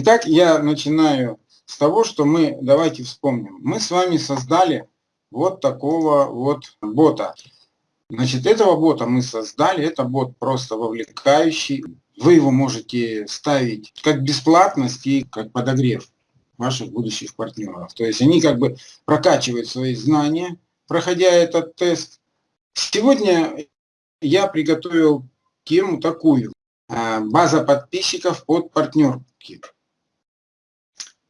Итак, я начинаю с того, что мы, давайте вспомним, мы с вами создали вот такого вот бота. Значит, этого бота мы создали, это бот просто вовлекающий. Вы его можете ставить как бесплатность и как подогрев ваших будущих партнеров. То есть они как бы прокачивают свои знания, проходя этот тест. Сегодня я приготовил тему такую. А, база подписчиков под партнерки.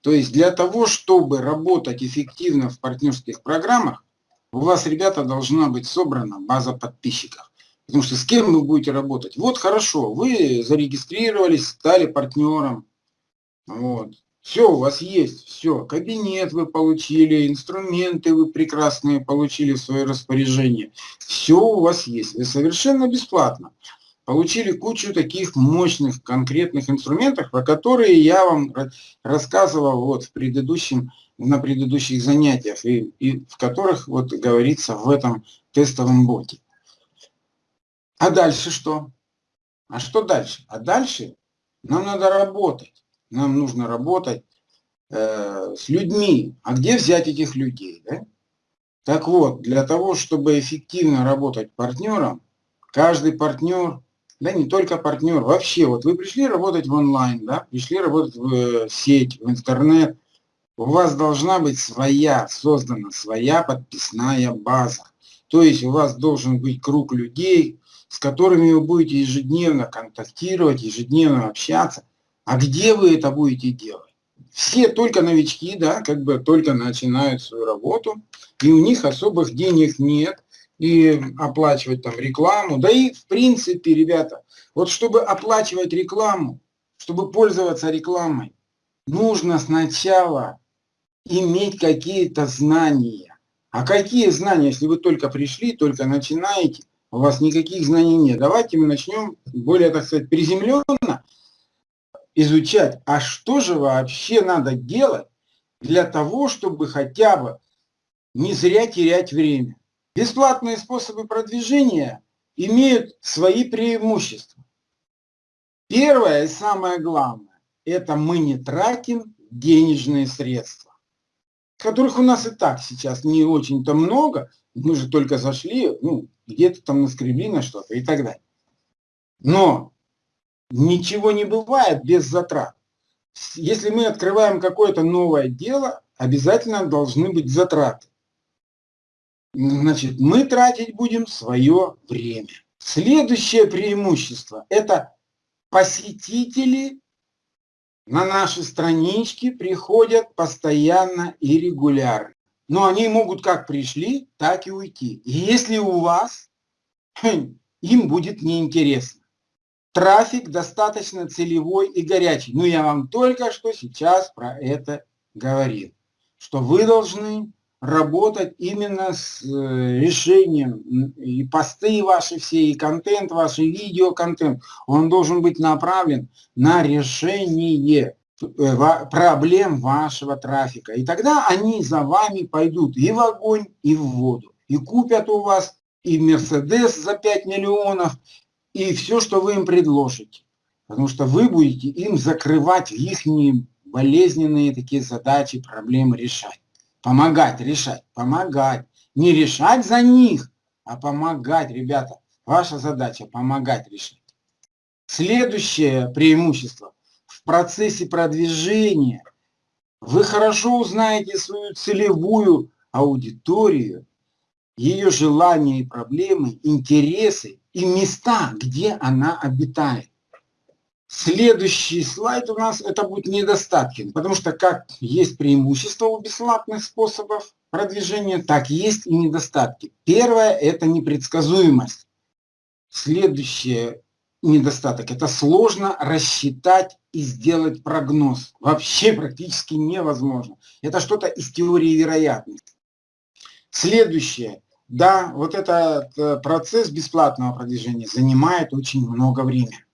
То есть для того, чтобы работать эффективно в партнерских программах, у вас, ребята, должна быть собрана база подписчиков. Потому что с кем вы будете работать? Вот хорошо, вы зарегистрировались, стали партнером. Вот. Все у вас есть, все. Кабинет вы получили, инструменты вы прекрасные получили в свое распоряжение. Все у вас есть. Вы совершенно бесплатно получили кучу таких мощных конкретных инструментов, про которые я вам рассказывал вот в предыдущем, на предыдущих занятиях, и, и в которых вот говорится в этом тестовом боте. А дальше что? А что дальше? А дальше нам надо работать. Нам нужно работать э, с людьми. А где взять этих людей? Да? Так вот, для того, чтобы эффективно работать партнером, каждый партнер да не только партнер, вообще, вот вы пришли работать в онлайн, да, пришли работать в э, сеть, в интернет, у вас должна быть своя, создана своя подписная база. То есть у вас должен быть круг людей, с которыми вы будете ежедневно контактировать, ежедневно общаться. А где вы это будете делать? Все только новички, да, как бы только начинают свою работу, и у них особых денег нет, и оплачивать там рекламу. Да и в принципе, ребята, вот чтобы оплачивать рекламу, чтобы пользоваться рекламой, нужно сначала иметь какие-то знания. А какие знания, если вы только пришли, только начинаете, у вас никаких знаний нет. Давайте мы начнем более, так сказать, приземленно изучать, а что же вообще надо делать для того, чтобы хотя бы не зря терять время. Бесплатные способы продвижения имеют свои преимущества. Первое и самое главное, это мы не тратим денежные средства, которых у нас и так сейчас не очень-то много, мы же только зашли, ну, где-то там наскребли на что-то и так далее. Но ничего не бывает без затрат. Если мы открываем какое-то новое дело, обязательно должны быть затраты. Значит, мы тратить будем свое время. Следующее преимущество – это посетители на наши странички приходят постоянно и регулярно. Но они могут как пришли, так и уйти. И если у вас, им будет неинтересно. Трафик достаточно целевой и горячий. Ну, я вам только что сейчас про это говорил. Что вы должны работать именно с э, решением и посты ваши все, и контент ваш, и видеоконтент, он должен быть направлен на решение э, проблем вашего трафика. И тогда они за вами пойдут и в огонь, и в воду. И купят у вас и Мерседес за 5 миллионов, и все, что вы им предложите. Потому что вы будете им закрывать их болезненные такие задачи, проблемы решать. Помогать решать, помогать. Не решать за них, а помогать, ребята. Ваша задача помогать решать. Следующее преимущество. В процессе продвижения вы хорошо узнаете свою целевую аудиторию, ее желания и проблемы, интересы и места, где она обитает. Следующий слайд у нас это будет недостатки, потому что как есть преимущества у бесплатных способов продвижения, так есть и недостатки. Первое это непредсказуемость. Следующее недостаток это сложно рассчитать и сделать прогноз. Вообще практически невозможно. Это что-то из теории вероятности. Следующее. Да, вот этот э, процесс бесплатного продвижения занимает очень много времени.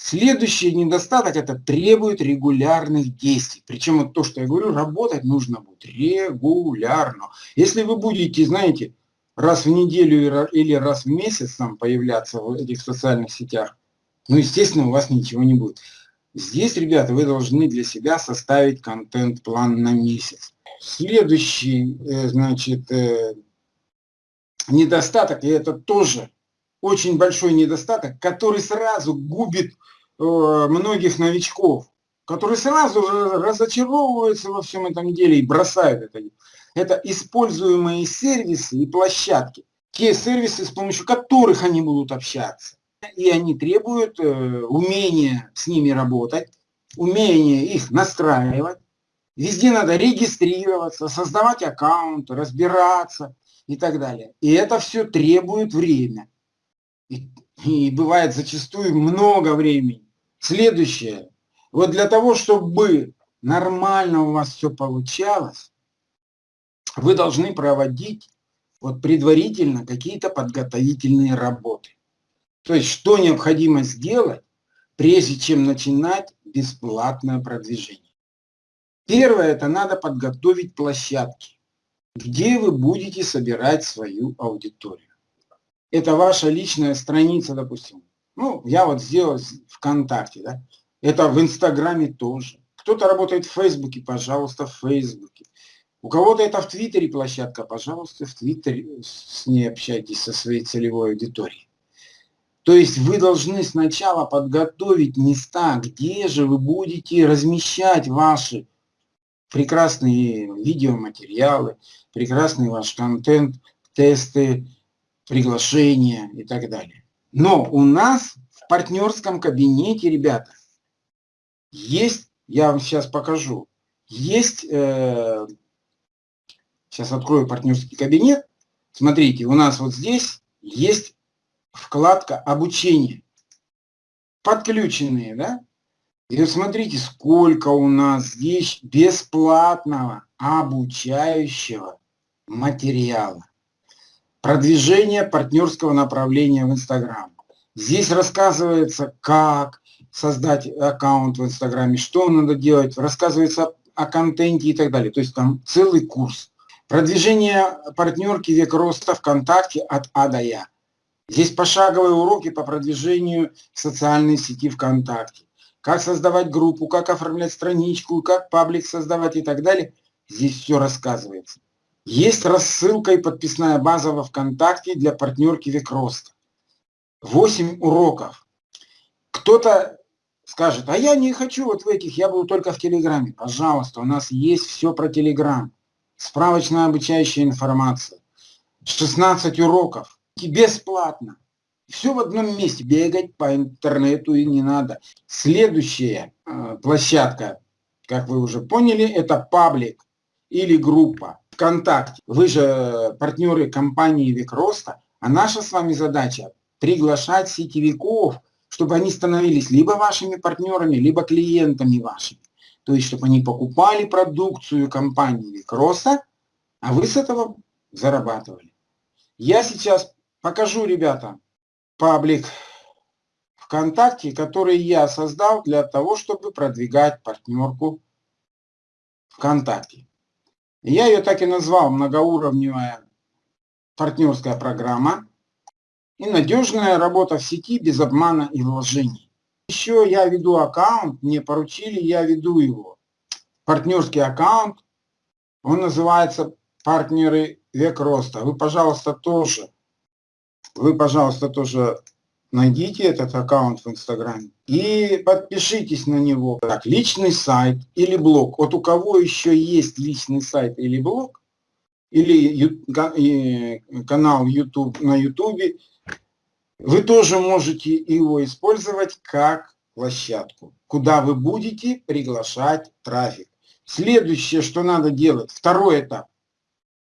Следующий недостаток – это требует регулярных действий. Причем вот то, что я говорю, работать нужно будет регулярно. Если вы будете, знаете, раз в неделю или раз в месяц там появляться в этих социальных сетях, ну, естественно, у вас ничего не будет. Здесь, ребята, вы должны для себя составить контент-план на месяц. Следующий, э, значит, э, недостаток, и это тоже очень большой недостаток, который сразу губит э, многих новичков, которые сразу разочаровываются во всем этом деле и бросают это. Это используемые сервисы и площадки. Те сервисы, с помощью которых они будут общаться. И они требуют э, умения с ними работать, умения их настраивать. Везде надо регистрироваться, создавать аккаунт, разбираться и так далее. И это все требует время. И, бывает зачастую много времени. Следующее. Вот для того, чтобы нормально у вас все получалось, вы должны проводить вот предварительно какие-то подготовительные работы. То есть, что необходимо сделать, прежде чем начинать бесплатное продвижение. Первое, это надо подготовить площадки, где вы будете собирать свою аудиторию. Это ваша личная страница, допустим. Ну, я вот сделал ВКонтакте, да. Это в Инстаграме тоже. Кто-то работает в Фейсбуке, пожалуйста, в Фейсбуке. У кого-то это в Твиттере площадка, пожалуйста, в Твиттере с ней общайтесь со своей целевой аудиторией. То есть вы должны сначала подготовить места, где же вы будете размещать ваши прекрасные видеоматериалы, прекрасный ваш контент, тесты, приглашения и так далее. Но у нас в партнерском кабинете, ребята, есть, я вам сейчас покажу, есть э, Сейчас открою партнерский кабинет. Смотрите, у нас вот здесь есть вкладка обучение. Подключенные, да? И смотрите, сколько у нас здесь бесплатного обучающего материала. Продвижение партнерского направления в Инстаграм. Здесь рассказывается, как создать аккаунт в Инстаграме, что надо делать, рассказывается о контенте и так далее. То есть там целый курс. Продвижение партнерки «Век роста» ВКонтакте от А до Я. Здесь пошаговые уроки по продвижению социальной сети ВКонтакте. Как создавать группу, как оформлять страничку, как паблик создавать и так далее. Здесь все рассказывается. Есть рассылка и подписная база во ВКонтакте для партнерки «Век роста». 8 уроков. Кто-то скажет, а я не хочу вот в этих, я буду только в Телеграме. Пожалуйста, у нас есть все про Телеграм справочная обучающая информация, 16 уроков, бесплатно. Все в одном месте, бегать по интернету и не надо. Следующая э, площадка, как вы уже поняли, это паблик или группа ВКонтакте. Вы же партнеры компании Век Роста, а наша с вами задача приглашать сетевиков, чтобы они становились либо вашими партнерами, либо клиентами вашими то есть чтобы они покупали продукцию компании Викроса, а вы с этого зарабатывали. Я сейчас покажу, ребята, паблик ВКонтакте, который я создал для того, чтобы продвигать партнерку ВКонтакте. Я ее так и назвал многоуровневая партнерская программа и надежная работа в сети без обмана и вложений. Еще я веду аккаунт, мне поручили, я веду его. Партнерский аккаунт, он называется «Партнеры век роста». Вы, пожалуйста, тоже, вы, пожалуйста, тоже найдите этот аккаунт в Инстаграме и подпишитесь на него. Так, личный сайт или блог. Вот у кого еще есть личный сайт или блог, или канал YouTube на YouTube, вы тоже можете его использовать как площадку, куда вы будете приглашать трафик. Следующее, что надо делать, второй этап,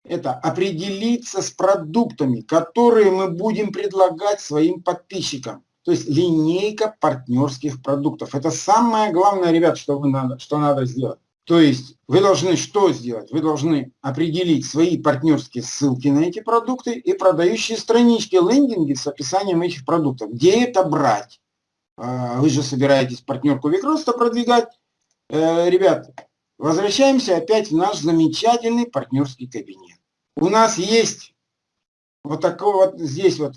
это определиться с продуктами, которые мы будем предлагать своим подписчикам. То есть линейка партнерских продуктов. Это самое главное, ребят, что, вы надо, что надо сделать. То есть вы должны что сделать? Вы должны определить свои партнерские ссылки на эти продукты и продающие странички, лендинги с описанием этих продуктов. Где это брать? А, вы же собираетесь партнерку Викроста продвигать. Э, ребят, возвращаемся опять в наш замечательный партнерский кабинет. У нас есть вот такой вот здесь вот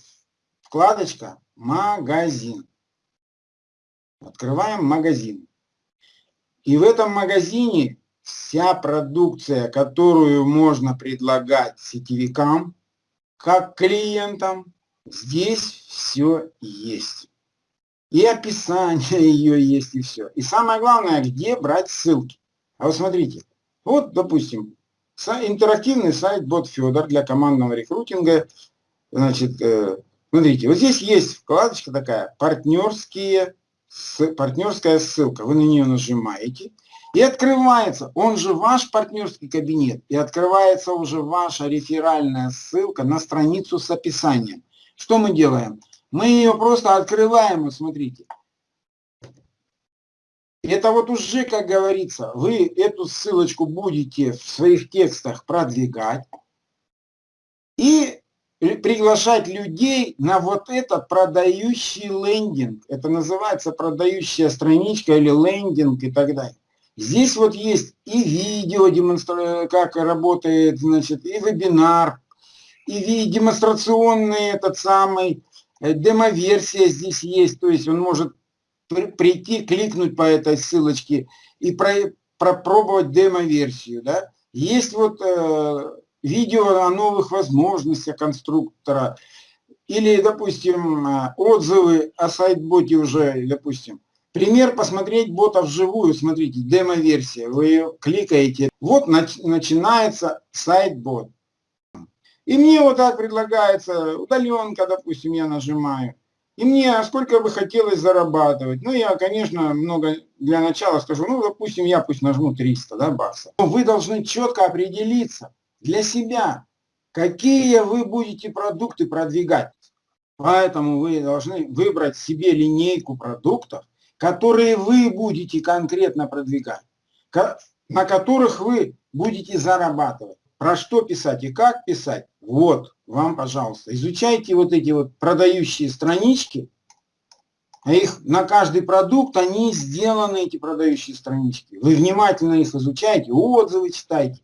вкладочка «Магазин». Открываем магазин. И в этом магазине вся продукция, которую можно предлагать сетевикам, как клиентам, здесь все есть. И описание ее есть, и все. И самое главное, где брать ссылки. А вот смотрите, вот, допустим, интерактивный сайт бот Федор для командного рекрутинга. Значит, э, смотрите, вот здесь есть вкладочка такая, партнерские, партнерская ссылка. Вы на нее нажимаете, и открывается, он же ваш партнерский кабинет, и открывается уже ваша реферальная ссылка на страницу с описанием. Что мы делаем? Мы ее просто открываем, вот смотрите. Это вот уже, как говорится, вы эту ссылочку будете в своих текстах продвигать и приглашать людей на вот этот продающий лендинг. Это называется продающая страничка или лендинг и так далее. Здесь вот есть и видео, демонстра... как работает, значит, и вебинар, и демонстрационный этот самый, э, демоверсия здесь есть, то есть он может прийти, кликнуть по этой ссылочке и про, пропробовать демо-версию. Да? Есть вот э, видео о новых возможностях конструктора, или, допустим, э, отзывы о сайт-боте уже, допустим. Пример посмотреть бота вживую, смотрите, демо-версия, вы ее кликаете, вот нач начинается сайт-бот. И мне вот так предлагается удаленка, допустим, я нажимаю. И мне сколько бы хотелось зарабатывать. Ну, я, конечно, много для начала скажу, ну, допустим, я пусть нажму 300 да, баксов. Но вы должны четко определиться для себя, какие вы будете продукты продвигать. Поэтому вы должны выбрать себе линейку продуктов, которые вы будете конкретно продвигать, на которых вы будете зарабатывать. Про что писать и как писать, вот вам, пожалуйста. Изучайте вот эти вот продающие странички, их на каждый продукт, они сделаны, эти продающие странички. Вы внимательно их изучаете, отзывы читайте,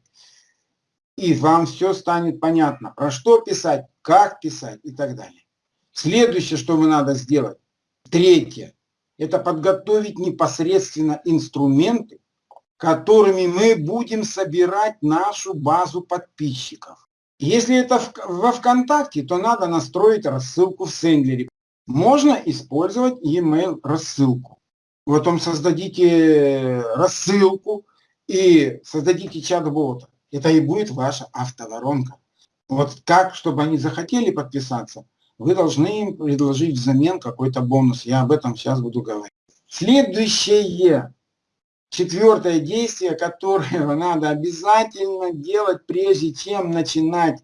и вам все станет понятно, про что писать, как писать и так далее. Следующее, что вы надо сделать, третье, это подготовить непосредственно инструменты, которыми мы будем собирать нашу базу подписчиков. Если это во ВКонтакте, то надо настроить рассылку в Сендлере. Можно использовать e-mail рассылку. Потом создадите рассылку и создадите чат-бота. Это и будет ваша автоворонка. Вот как, чтобы они захотели подписаться, вы должны им предложить взамен какой-то бонус. Я об этом сейчас буду говорить. Следующее, четвертое действие, которое надо обязательно делать, прежде чем начинать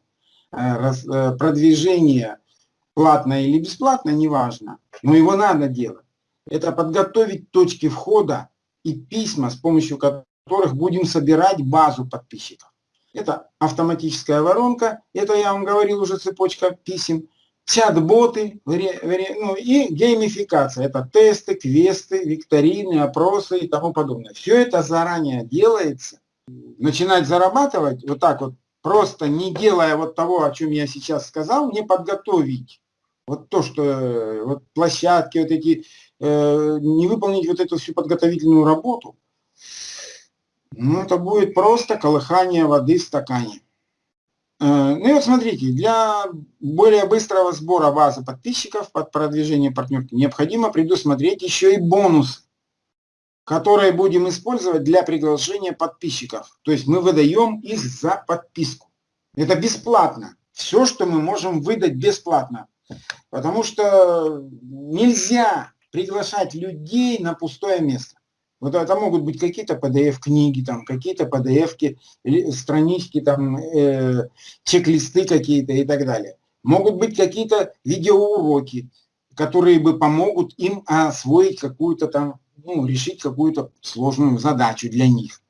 э, э, продвижение платное или бесплатно, неважно, но его надо делать. Это подготовить точки входа и письма, с помощью которых будем собирать базу подписчиков. Это автоматическая воронка, это я вам говорил уже цепочка писем чат-боты, ну и геймификация. Это тесты, квесты, викторины, опросы и тому подобное. Все это заранее делается. Начинать зарабатывать вот так вот, просто не делая вот того, о чем я сейчас сказал, не подготовить. Вот то, что вот площадки, вот эти, э, не выполнить вот эту всю подготовительную работу, ну это будет просто колыхание воды в стакане. Э, ну и вот смотрите, для более быстрого сбора базы подписчиков под продвижение партнерки необходимо предусмотреть еще и бонус, которые будем использовать для приглашения подписчиков. То есть мы выдаем их за подписку. Это бесплатно. Все, что мы можем выдать бесплатно. Потому что нельзя приглашать людей на пустое место. Вот это могут быть какие-то PDF-книги, там, какие-то PDF-ки, странички, там, э, чек-листы какие-то и так далее. Могут быть какие-то видеоуроки, которые бы помогут им освоить какую-то там, ну, решить какую-то сложную задачу для них.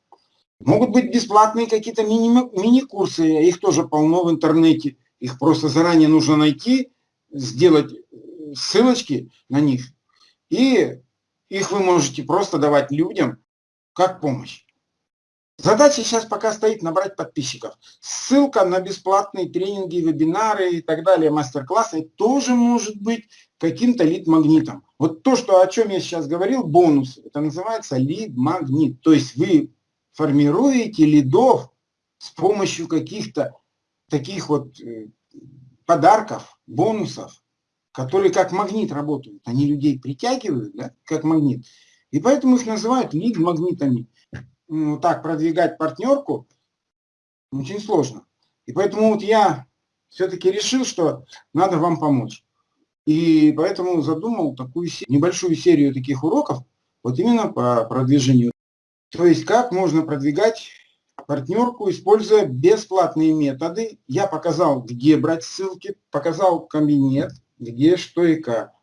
Могут быть бесплатные какие-то мини-курсы, их тоже полно в интернете. Их просто заранее нужно найти, сделать э, ссылочки на них и их вы можете просто давать людям как помощь. Задача сейчас пока стоит набрать подписчиков. Ссылка на бесплатные тренинги, вебинары и так далее, мастер-классы тоже может быть каким-то лид-магнитом. Вот то, что, о чем я сейчас говорил, бонус, это называется лид-магнит. То есть вы формируете лидов с помощью каких-то таких вот э, подарков, бонусов, которые как магнит работают. Они людей притягивают, да, как магнит. И поэтому их называют лид-магнитами ну, так продвигать партнерку очень сложно. И поэтому вот я все-таки решил, что надо вам помочь. И поэтому задумал такую небольшую серию таких уроков, вот именно по продвижению. То есть как можно продвигать партнерку, используя бесплатные методы. Я показал, где брать ссылки, показал кабинет, где, что и как.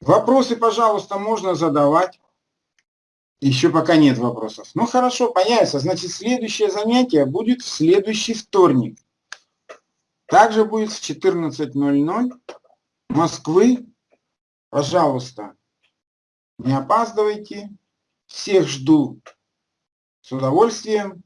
Вопросы, пожалуйста, можно задавать. Еще пока нет вопросов. Ну хорошо, появится. Значит, следующее занятие будет в следующий вторник. Также будет в 14.00 Москвы. Пожалуйста, не опаздывайте. Всех жду с удовольствием.